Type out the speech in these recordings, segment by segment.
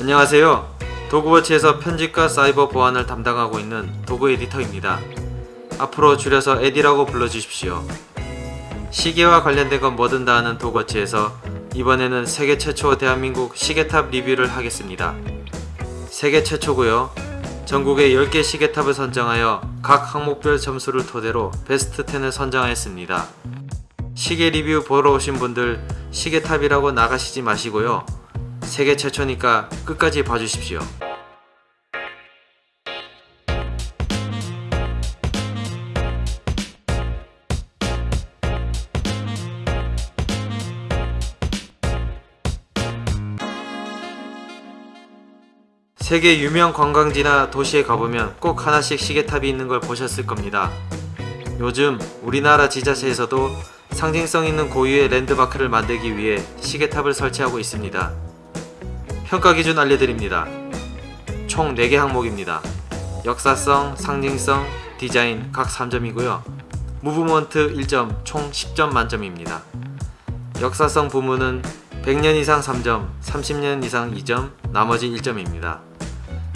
안녕하세요. 도그워치에서 편집과 사이버 보안을 담당하고 있는 도그 에디터입니다. 앞으로 줄여서 에디라고 불러주십시오. 시계와 관련된 건 뭐든 다 하는 도그워치에서 이번에는 세계 최초 대한민국 시계탑 리뷰를 하겠습니다. 세계 최초고요. 전국의 10개 시계탑을 선정하여 각 항목별 점수를 토대로 베스트 10을 선정하였습니다. 시계 리뷰 보러 오신 분들 시계탑이라고 나가시지 마시고요. 세계 최초니까 끝까지 봐주십시오. 세계 유명 관광지나 도시에 가보면 꼭 하나씩 시계탑이 있는 걸 보셨을 겁니다. 요즘 우리나라 지자체에서도 상징성 있는 고유의 랜드마크를 만들기 위해 시계탑을 설치하고 있습니다. 평가 기준 알려드립니다. 총 4개 항목입니다. 역사성, 상징성, 디자인 각 3점이고요. 무브먼트 1점 총 10점 만점입니다. 역사성 부문은 100년 이상 3점, 30년 이상 2점, 나머지 1점입니다.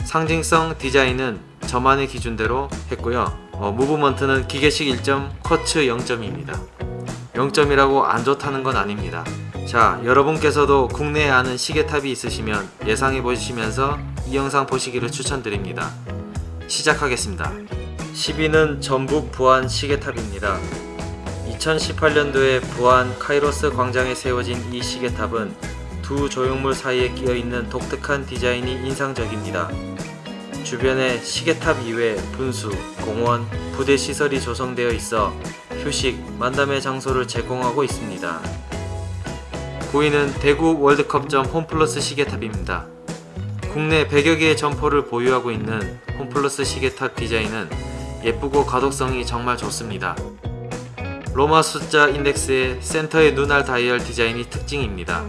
상징성 디자인은 저만의 기준대로 했고요. 어, 무브먼트는 기계식 1점, 쿼츠 0점입니다. 0점이라고 안 좋다는 건 아닙니다. 자, 여러분께서도 국내에 아는 시계탑이 있으시면 예상해 보시면서 이 영상 보시기를 추천드립니다. 시작하겠습니다. 10위는 전북 부안 시계탑입니다. 2018년도에 부안 카이로스 광장에 세워진 이 시계탑은 두 조형물 사이에 끼어있는 독특한 디자인이 인상적입니다. 주변에 시계탑 이외 분수, 공원, 부대 시설이 조성되어 있어 휴식, 만담의 장소를 제공하고 있습니다. 9위는 대구 월드컵점 홈플러스 시계탑입니다. 국내 100여 개의 점포를 보유하고 있는 홈플러스 시계탑 디자인은 예쁘고 가독성이 정말 좋습니다. 로마 숫자 인덱스의 센터의 눈알 다이얼 디자인이 특징입니다.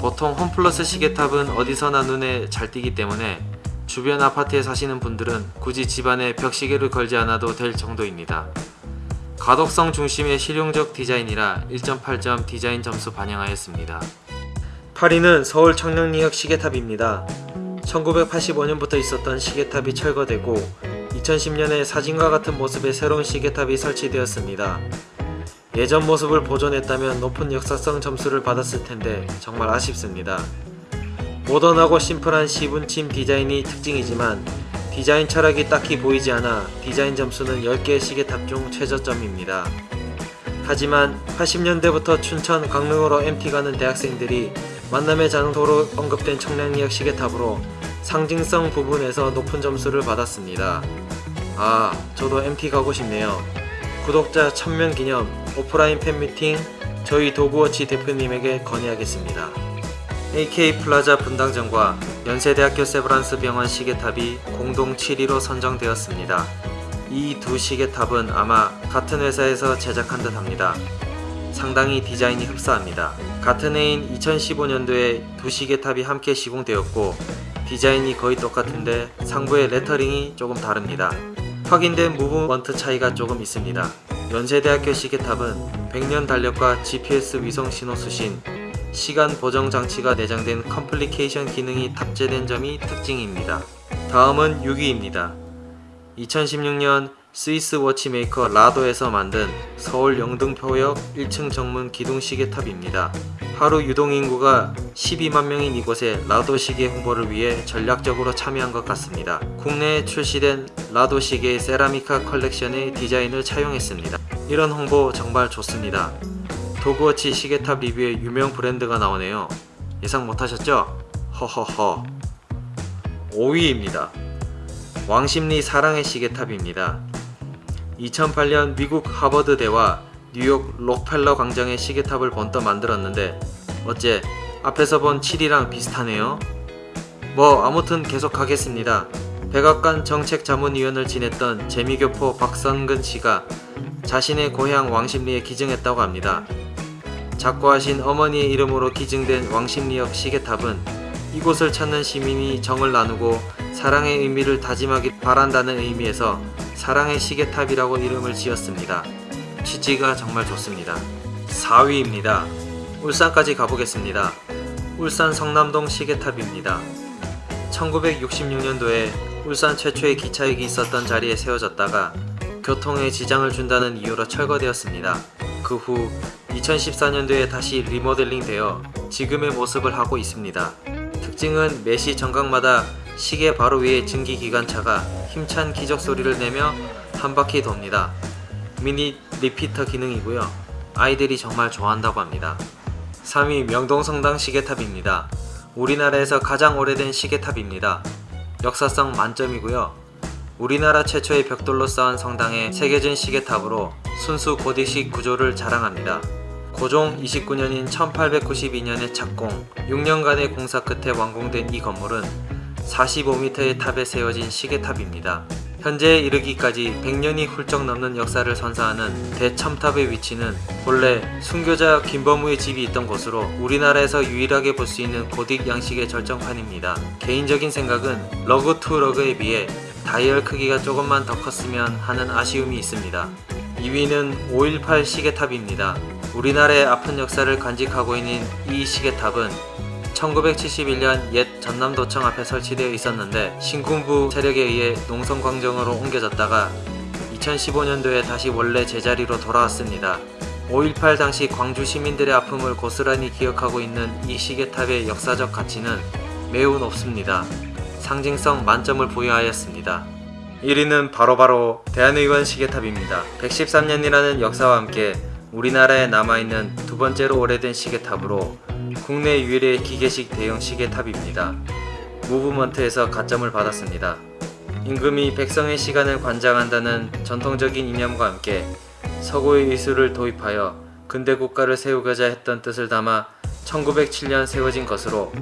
보통 홈플러스 시계탑은 어디서나 눈에 잘 띄기 때문에 주변 아파트에 사시는 분들은 굳이 집안에 벽시계를 걸지 않아도 될 정도입니다. 가독성 중심의 실용적 디자인이라 1.8점 디자인 점수 반영하였습니다. 8위는 서울 청량리역 시계탑입니다. 1985년부터 있었던 시계탑이 철거되고 2010년에 사진과 같은 모습의 새로운 시계탑이 설치되었습니다. 예전 모습을 보존했다면 높은 역사성 점수를 받았을 텐데 정말 아쉽습니다. 모던하고 심플한 시분침 디자인이 특징이지만 디자인 철학이 딱히 보이지 않아 디자인 점수는 10개의 시계탑 중 최저점입니다. 하지만 80년대부터 춘천 강릉으로 MT 가는 대학생들이 만남의 장소로 언급된 청량리역 시계탑으로 상징성 부분에서 높은 점수를 받았습니다. 아 저도 MT 가고 싶네요. 구독자 1000명 기념 오프라인 팬미팅 저희 도그워치 대표님에게 건의하겠습니다. AK 플라자 분당점과 연세대학교 세브란스 병원 시계탑이 공동 7위로 선정되었습니다. 이 두 시계탑은 아마 같은 회사에서 제작한 듯 합니다. 상당히 디자인이 흡사합니다. 같은 해인 2015년도에 두 시계탑이 함께 시공되었고 디자인이 거의 똑같은데 상부의 레터링이 조금 다릅니다. 확인된 무브먼트 차이가 조금 있습니다. 연세대학교 시계탑은 100년 달력과 GPS 위성 신호 수신, 시간 보정 장치가 내장된 complication 기능이 탑재된 점이 특징입니다. 다음은 6위입니다. 2016년 스위스 watchmaker 라도에서 만든 서울 영등포역 1층 정문 기둥 시계탑입니다. 하루 유동인구가 12만 명인 이곳에 라도 시계 홍보를 위해 전략적으로 참여한 것 같습니다. 국내에 출시된 라도 시계의 세라미카 컬렉션의 디자인을 차용했습니다. 이런 홍보 정말 좋습니다. 도그워치 시계탑 리뷰에 유명 브랜드가 나오네요. 예상 못하셨죠? 허허허 5위입니다. 왕십리 사랑의 시계탑입니다. 2008년 미국 하버드대와 뉴욕 록펠러 광장의 시계탑을 번떠 만들었는데 어째 앞에서 본 7이랑 비슷하네요. 뭐 아무튼 계속 하겠습니다. 백악관 정책자문위원을 지냈던 재미교포 박선근 씨가 자신의 고향 왕십리에 기증했다고 합니다. 작고하신 어머니의 이름으로 기증된 왕십리역 시계탑은 이곳을 찾는 시민이 정을 나누고 사랑의 의미를 다짐하기 바란다는 의미에서 사랑의 시계탑이라고 이름을 지었습니다. 취지가 정말 좋습니다. 4위입니다. 울산까지 가보겠습니다. 울산 성남동 시계탑입니다. 1966년도에 울산 최초의 기차역이 있었던 자리에 세워졌다가 교통에 지장을 준다는 이유로 철거되었습니다. 그 후 2014년도에 다시 리모델링 되어 지금의 모습을 하고 있습니다. 특징은 매시 정각마다 시계 바로 위에 증기기관차가 힘찬 기적 소리를 내며 한 바퀴 돕니다. 미니 리피터 기능이고요. 아이들이 정말 좋아한다고 합니다. 3위 명동성당 시계탑입니다. 우리나라에서 가장 오래된 시계탑입니다. 역사성 만점이고요. 우리나라 최초의 벽돌로 쌓은 성당의 새겨진 시계탑으로 순수 고딕식 구조를 자랑합니다. 고종 29년인 1892년에 착공, 6년간의 공사 끝에 완공된 이 건물은 45m의 탑에 세워진 시계탑입니다. 현재에 이르기까지 100년이 훌쩍 넘는 역사를 선사하는 대첨탑의 위치는 본래 순교자 김범우의 집이 있던 곳으로 우리나라에서 유일하게 볼 수 있는 고딕 양식의 절정판입니다. 개인적인 생각은 lug to lug에 비해 다이얼 크기가 조금만 더 컸으면 하는 아쉬움이 있습니다. 2위는 518 시계탑입니다. 우리나라의 아픈 역사를 간직하고 있는 이 시계탑은 1971년 옛 전남도청 앞에 설치되어 있었는데 신군부 세력에 의해 농성광정으로 옮겨졌다가 2015년도에 다시 원래 제자리로 돌아왔습니다. 5.18 당시 광주 시민들의 아픔을 고스란히 기억하고 있는 이 시계탑의 역사적 가치는 매우 높습니다. 상징성 만점을 부여하였습니다. 1위는 바로바로 대한의원 시계탑입니다. 113년이라는 역사와 함께 우리나라에 남아있는 두 번째로 오래된 시계탑으로 국내 유일의 기계식 대형 시계탑입니다. 무브먼트에서 가점을 받았습니다. 임금이 백성의 시간을 관장한다는 전통적인 이념과 함께 서구의 의술을 도입하여 근대 국가를 세우고자 했던 뜻을 담아 1907년 세워진 것으로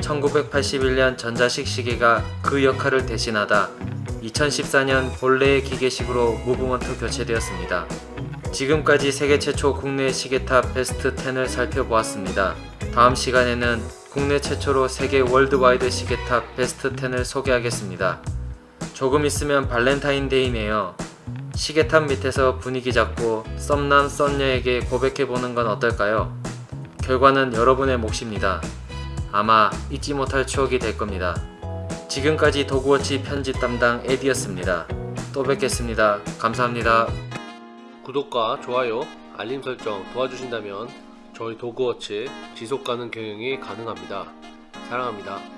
1981년 전자식 시계가 그 역할을 대신하다 2014년 본래의 기계식으로 무브먼트 교체되었습니다. 지금까지 세계 최초 국내 시계탑 베스트 10을 살펴보았습니다. 다음 시간에는 국내 최초로 세계 worldwide 시계탑 베스트 10을 소개하겠습니다. 조금 있으면 발렌타인데이네요. 시계탑 밑에서 분위기 잡고 썸남 썸녀에게 고백해보는 건 어떨까요? 결과는 여러분의 몫입니다. 아마 잊지 못할 추억이 될 겁니다. 지금까지 도구워치 편집 담당 에디였습니다. 또 뵙겠습니다. 감사합니다. 구독과 좋아요, 알림 설정 도와주신다면 저희 도그워치 지속가능 경영이 가능합니다. 사랑합니다.